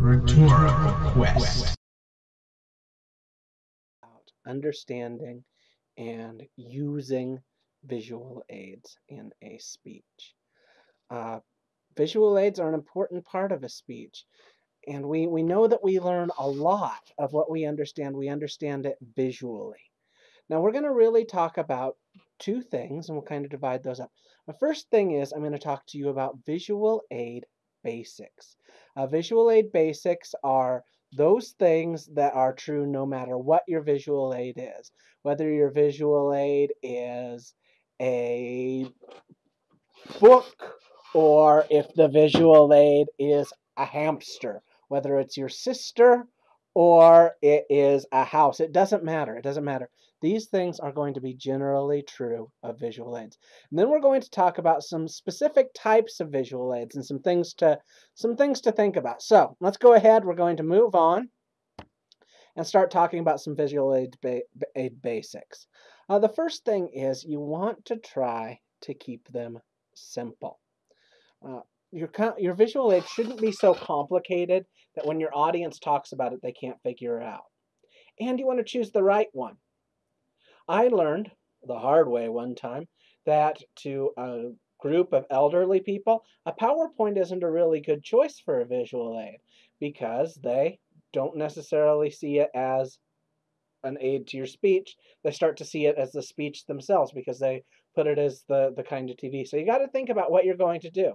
Rhetorical Quest. Understanding and using visual aids in a speech. Uh, visual aids are an important part of a speech. And we, we know that we learn a lot of what we understand. We understand it visually. Now we're going to really talk about two things, and we'll kind of divide those up. The first thing is I'm going to talk to you about visual aid basics. Uh, visual aid basics are those things that are true no matter what your visual aid is. Whether your visual aid is a book or if the visual aid is a hamster, whether it's your sister or it is a house. It doesn't matter. It doesn't matter. These things are going to be generally true of visual aids. And then we're going to talk about some specific types of visual aids and some things to some things to think about. So let's go ahead. We're going to move on and start talking about some visual aid, ba aid basics. Uh, the first thing is you want to try to keep them simple. Uh, your, your visual aid shouldn't be so complicated that when your audience talks about it, they can't figure it out. And you want to choose the right one. I learned the hard way one time that to a group of elderly people, a PowerPoint isn't a really good choice for a visual aid because they don't necessarily see it as an aid to your speech. They start to see it as the speech themselves because they put it as the, the kind of TV. So you got to think about what you're going to do.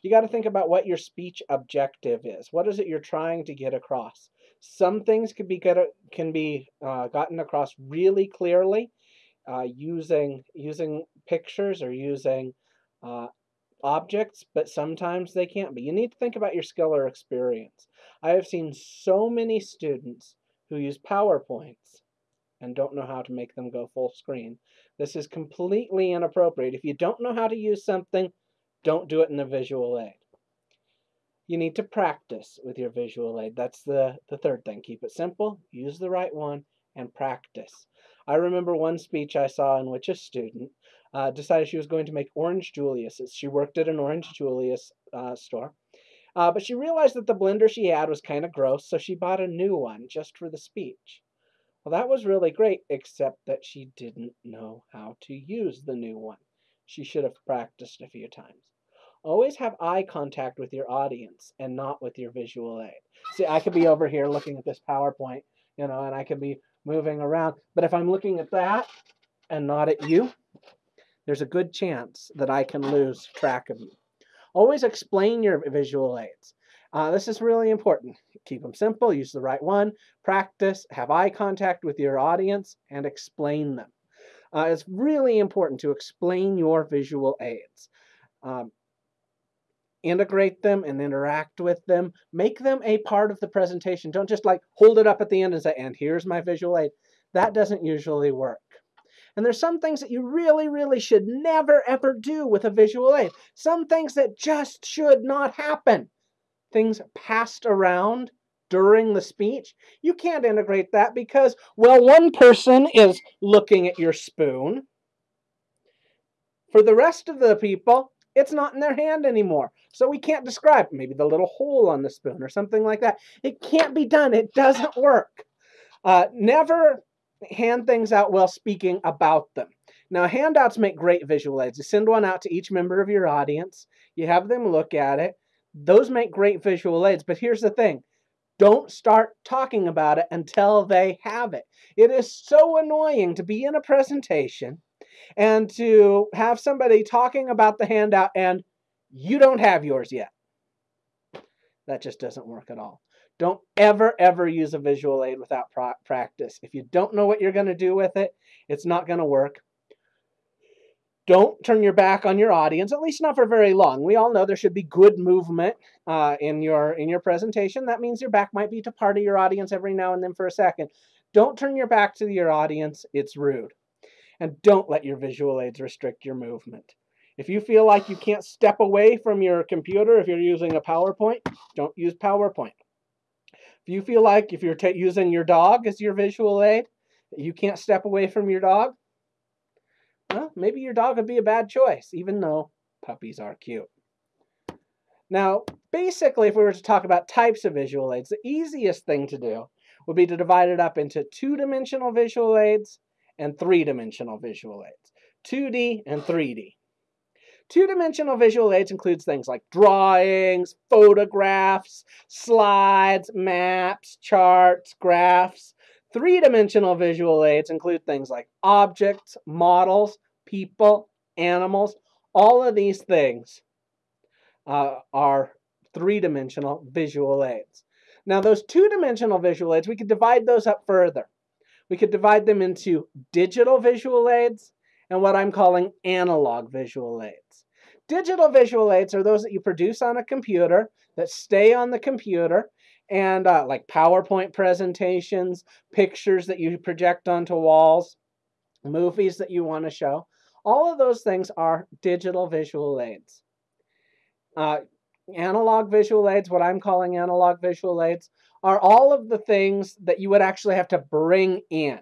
You got to think about what your speech objective is. What is it you're trying to get across? Some things can be get, can be uh, gotten across really clearly uh, using using pictures or using uh, objects, but sometimes they can't be. You need to think about your skill or experience. I have seen so many students who use PowerPoints and don't know how to make them go full screen. This is completely inappropriate. If you don't know how to use something, don't do it in a visual aid you need to practice with your visual aid. That's the, the third thing. Keep it simple, use the right one, and practice. I remember one speech I saw in which a student uh, decided she was going to make Orange Julius's. She worked at an Orange Julius uh, store. Uh, but she realized that the blender she had was kind of gross, so she bought a new one just for the speech. Well, that was really great, except that she didn't know how to use the new one. She should have practiced a few times always have eye contact with your audience and not with your visual aid. See, I could be over here looking at this PowerPoint, you know, and I could be moving around. But if I'm looking at that and not at you, there's a good chance that I can lose track of you. Always explain your visual aids. Uh, this is really important. Keep them simple, use the right one, practice, have eye contact with your audience, and explain them. Uh, it's really important to explain your visual aids. Um, integrate them and interact with them. Make them a part of the presentation. Don't just like hold it up at the end and say, and here's my visual aid. That doesn't usually work. And there's some things that you really, really should never, ever do with a visual aid. Some things that just should not happen. Things passed around during the speech. You can't integrate that because, well, one person is looking at your spoon. For the rest of the people, it's not in their hand anymore. So we can't describe maybe the little hole on the spoon or something like that. It can't be done. It doesn't work. Uh, never hand things out while speaking about them. Now, handouts make great visual aids. You send one out to each member of your audience. You have them look at it. Those make great visual aids. But here's the thing. Don't start talking about it until they have it. It is so annoying to be in a presentation and to have somebody talking about the handout and you don't have yours yet. That just doesn't work at all. Don't ever, ever use a visual aid without practice. If you don't know what you're going to do with it, it's not going to work. Don't turn your back on your audience, at least not for very long. We all know there should be good movement uh, in your in your presentation. That means your back might be to part of your audience every now and then for a second. Don't turn your back to your audience. It's rude. And don't let your visual aids restrict your movement. If you feel like you can't step away from your computer if you're using a PowerPoint, don't use PowerPoint. If you feel like if you're using your dog as your visual aid, you can't step away from your dog, well, maybe your dog would be a bad choice, even though puppies are cute. Now, basically, if we were to talk about types of visual aids, the easiest thing to do would be to divide it up into two-dimensional visual aids and three-dimensional visual aids, 2D and 3D. Two-dimensional visual aids includes things like drawings, photographs, slides, maps, charts, graphs. Three-dimensional visual aids include things like objects, models, people, animals. All of these things uh, are three-dimensional visual aids. Now those two-dimensional visual aids, we could divide those up further. We could divide them into digital visual aids and what I'm calling analog visual aids. Digital visual aids are those that you produce on a computer that stay on the computer and uh, like PowerPoint presentations, pictures that you project onto walls, movies that you want to show. All of those things are digital visual aids. Uh, analog visual aids, what I'm calling analog visual aids, are all of the things that you would actually have to bring in.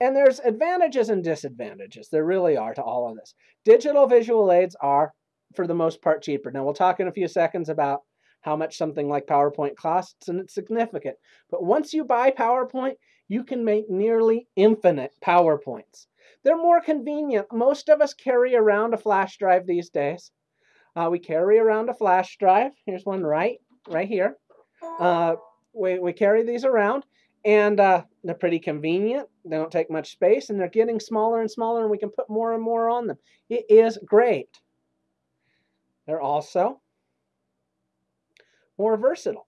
And there's advantages and disadvantages. There really are to all of this. Digital visual aids are, for the most part, cheaper. Now, we'll talk in a few seconds about how much something like PowerPoint costs, and it's significant. But once you buy PowerPoint, you can make nearly infinite PowerPoints. They're more convenient. Most of us carry around a flash drive these days. Uh, we carry around a flash drive. Here's one right, right here. Uh, we, we carry these around, and uh, they're pretty convenient. They don't take much space, and they're getting smaller and smaller, and we can put more and more on them. It is great. They're also more versatile.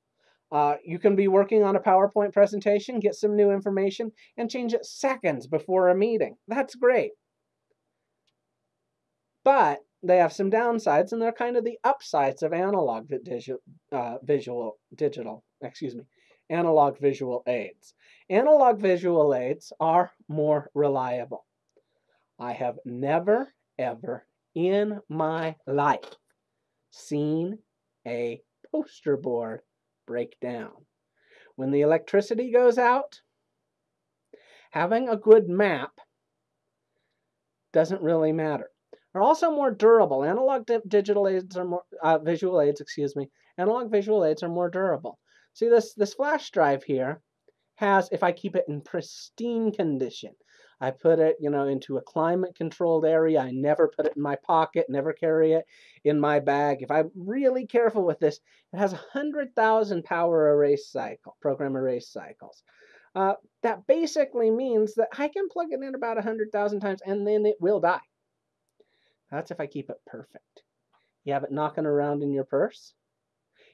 Uh, you can be working on a PowerPoint presentation, get some new information, and change it seconds before a meeting. That's great. But they have some downsides, and they're kind of the upsides of analog digital, uh, visual digital, excuse me, analog visual aids. Analog visual aids are more reliable. I have never, ever in my life seen a poster board break down. When the electricity goes out, having a good map doesn't really matter They're also more durable. Analog di digital aids are more uh, visual aids, excuse me. Analog visual aids are more durable. See this this flash drive here has if I keep it in pristine condition. I put it, you know, into a climate controlled area. I never put it in my pocket, never carry it in my bag. If I'm really careful with this, it has 100,000 power erase cycle, program erase cycles. Uh, that basically means that I can plug it in about 100,000 times and then it will die. That's if I keep it perfect. You have it knocking around in your purse.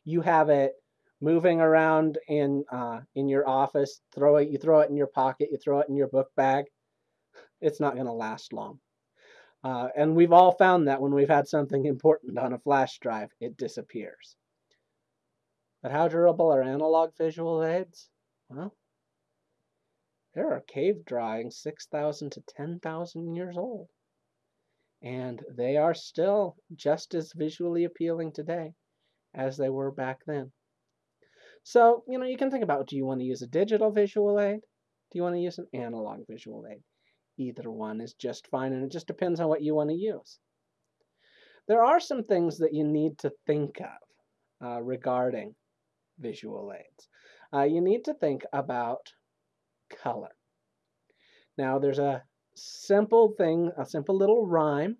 You have it moving around in uh, in your office. Throw it. You throw it in your pocket. You throw it in your book bag. It's not going to last long. Uh, and we've all found that when we've had something important on a flash drive, it disappears. But how durable are analog visual aids? Well, there are cave drawings 6,000 to 10,000 years old and they are still just as visually appealing today as they were back then. So, you know, you can think about do you want to use a digital visual aid? Do you want to use an analog visual aid? Either one is just fine, and it just depends on what you want to use. There are some things that you need to think of uh, regarding visual aids. Uh, you need to think about color. Now, there's a simple thing, a simple little rhyme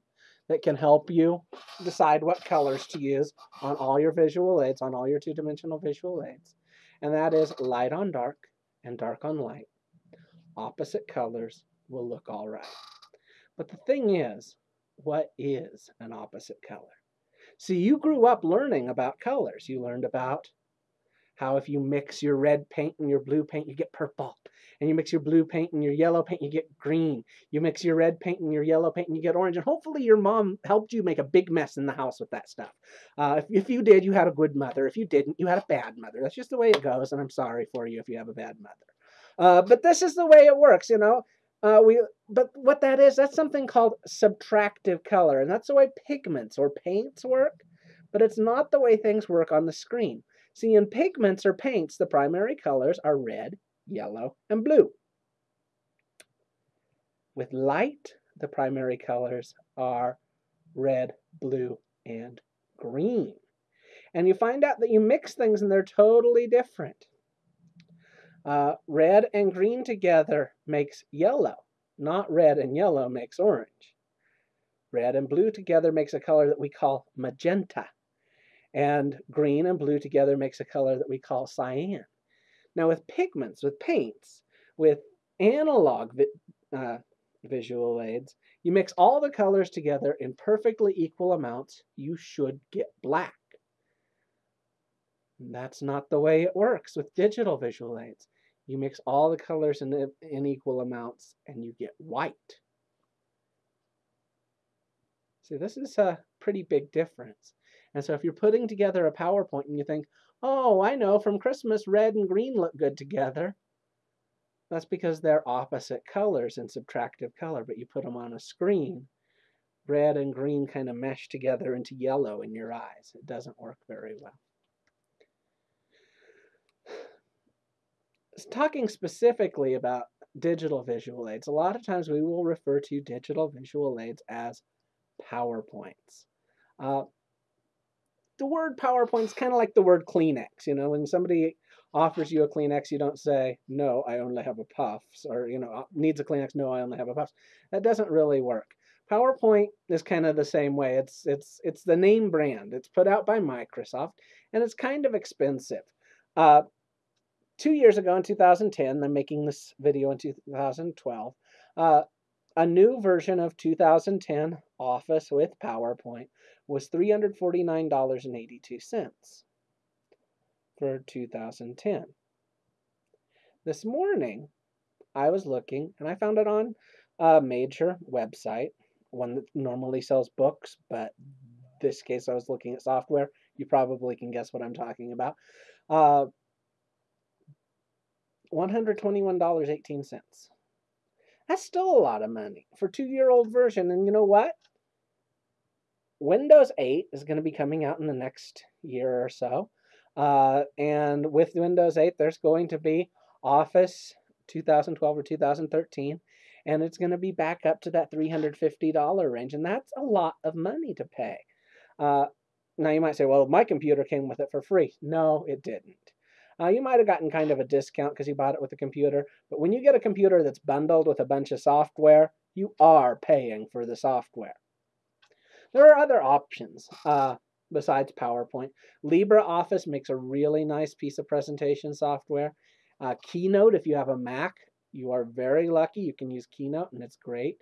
that can help you decide what colors to use on all your visual aids, on all your two-dimensional visual aids. And that is light on dark and dark on light. Opposite colors will look all right. But the thing is, what is an opposite color? See, you grew up learning about colors. You learned about how if you mix your red paint and your blue paint, you get purple and you mix your blue paint and your yellow paint, you get green. You mix your red paint and your yellow paint, and you get orange. And hopefully your mom helped you make a big mess in the house with that stuff. Uh, if, if you did, you had a good mother. If you didn't, you had a bad mother. That's just the way it goes, and I'm sorry for you if you have a bad mother. Uh, but this is the way it works, you know. Uh, we, but what that is, that's something called subtractive color, and that's the way pigments or paints work. But it's not the way things work on the screen. See, in pigments or paints, the primary colors are red, yellow, and blue. With light, the primary colors are red, blue, and green. And you find out that you mix things and they're totally different. Uh, red and green together makes yellow, not red and yellow makes orange. Red and blue together makes a color that we call magenta. And green and blue together makes a color that we call cyan. Now with pigments, with paints, with analog vi uh, visual aids, you mix all the colors together in perfectly equal amounts, you should get black. That's not the way it works with digital visual aids. You mix all the colors in, in equal amounts and you get white. See, this is a pretty big difference. And so if you're putting together a PowerPoint and you think, oh, I know, from Christmas, red and green look good together, that's because they're opposite colors in subtractive color, but you put them on a screen, red and green kind of mesh together into yellow in your eyes. It doesn't work very well. Talking specifically about digital visual aids, a lot of times we will refer to digital visual aids as PowerPoints. Uh, the word PowerPoint is kind of like the word Kleenex. You know, when somebody offers you a Kleenex, you don't say, no, I only have a puffs, or, you know, uh, needs a Kleenex, no, I only have a puffs. That doesn't really work. PowerPoint is kind of the same way. It's, it's, it's the name brand. It's put out by Microsoft, and it's kind of expensive. Uh, two years ago in 2010, I'm making this video in 2012, uh, a new version of 2010 Office with PowerPoint was $349.82 for 2010. This morning, I was looking and I found it on a major website, one that normally sells books, but this case I was looking at software. You probably can guess what I'm talking about. Uh, $121.18. That's still a lot of money for two-year-old version. And you know what? Windows 8 is going to be coming out in the next year or so. Uh, and with Windows 8, there's going to be Office 2012 or 2013, and it's going to be back up to that $350 range, and that's a lot of money to pay. Uh, now you might say, well, my computer came with it for free. No, it didn't. Uh, you might have gotten kind of a discount because you bought it with a computer, but when you get a computer that's bundled with a bunch of software, you are paying for the software. There are other options. Uh, besides PowerPoint. LibreOffice makes a really nice piece of presentation software. Uh, Keynote, if you have a Mac, you are very lucky. You can use Keynote and it's great.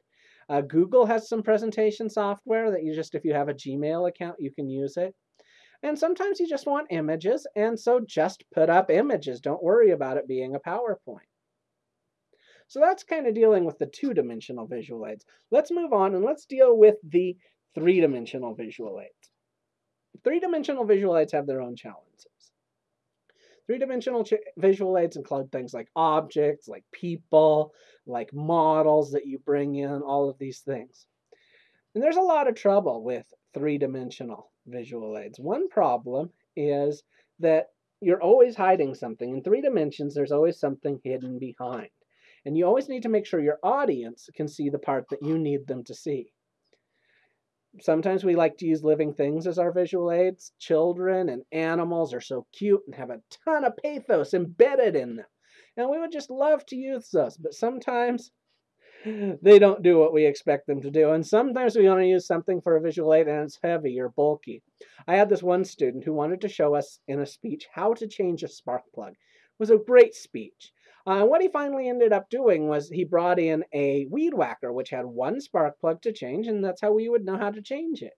Uh, Google has some presentation software that you just, if you have a Gmail account, you can use it. And sometimes you just want images, and so just put up images. Don't worry about it being a PowerPoint. So that's kind of dealing with the two-dimensional visual aids. Let's move on and let's deal with the three-dimensional visual aids. Three-dimensional visual aids have their own challenges. Three-dimensional visual aids include things like objects, like people, like models that you bring in, all of these things. And there's a lot of trouble with three-dimensional visual aids. One problem is that you're always hiding something. In three dimensions, there's always something hidden behind. And you always need to make sure your audience can see the part that you need them to see sometimes we like to use living things as our visual aids. Children and animals are so cute and have a ton of pathos embedded in them. And we would just love to use those, but sometimes they don't do what we expect them to do. And sometimes we want to use something for a visual aid and it's heavy or bulky. I had this one student who wanted to show us in a speech how to change a spark plug. It was a great speech. Uh, what he finally ended up doing was he brought in a weed whacker, which had one spark plug to change, and that's how we would know how to change it.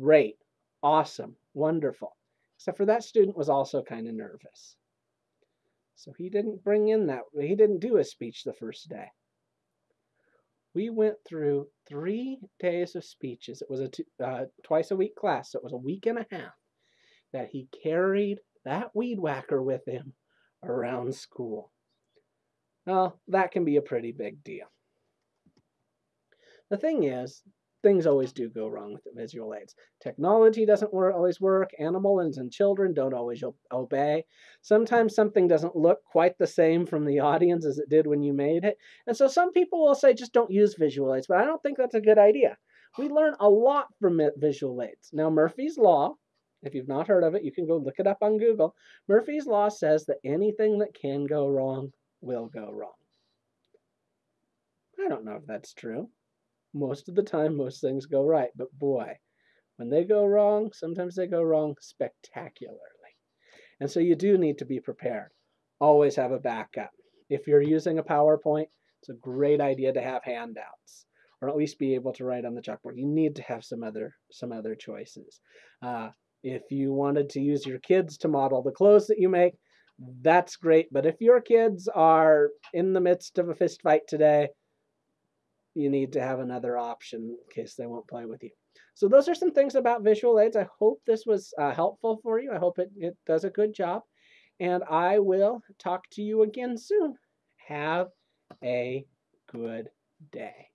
Great, awesome, wonderful. Except for that student was also kind of nervous. So he didn't bring in that, he didn't do a speech the first day. We went through three days of speeches. It was a uh, twice a week class, so it was a week and a half that he carried that weed whacker with him around school. Well, that can be a pretty big deal. The thing is, things always do go wrong with visual aids. Technology doesn't always work. Animals and children don't always obey. Sometimes something doesn't look quite the same from the audience as it did when you made it. And so some people will say just don't use visual aids, but I don't think that's a good idea. We learn a lot from visual aids. Now, Murphy's Law If you've not heard of it, you can go look it up on Google. Murphy's Law says that anything that can go wrong will go wrong. I don't know if that's true. Most of the time, most things go right, but boy, when they go wrong, sometimes they go wrong spectacularly. And so you do need to be prepared. Always have a backup. If you're using a PowerPoint, it's a great idea to have handouts or at least be able to write on the chalkboard. You need to have some other some other choices. Uh, if you wanted to use your kids to model the clothes that you make, that's great. But if your kids are in the midst of a fist fight today, you need to have another option in case they won't play with you. So those are some things about visual aids. I hope this was uh, helpful for you. I hope it, it does a good job. And I will talk to you again soon. Have a good day.